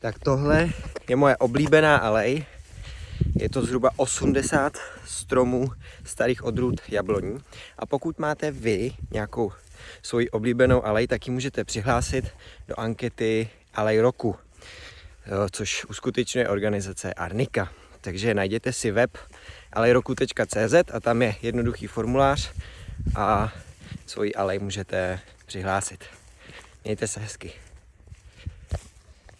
Tak tohle je moje oblíbená alej. Je to zhruba 80 stromů starých odrůd jabloní. A pokud máte vy nějakou svoji oblíbenou alej, tak ji můžete přihlásit do ankety Alej roku, eh, což uskutečňuje organizace Arnika. Takže najděte si web alejroku.cz a tam je jednoduchý formulář a svoji alej můžete přihlásit. Mějte se hezky.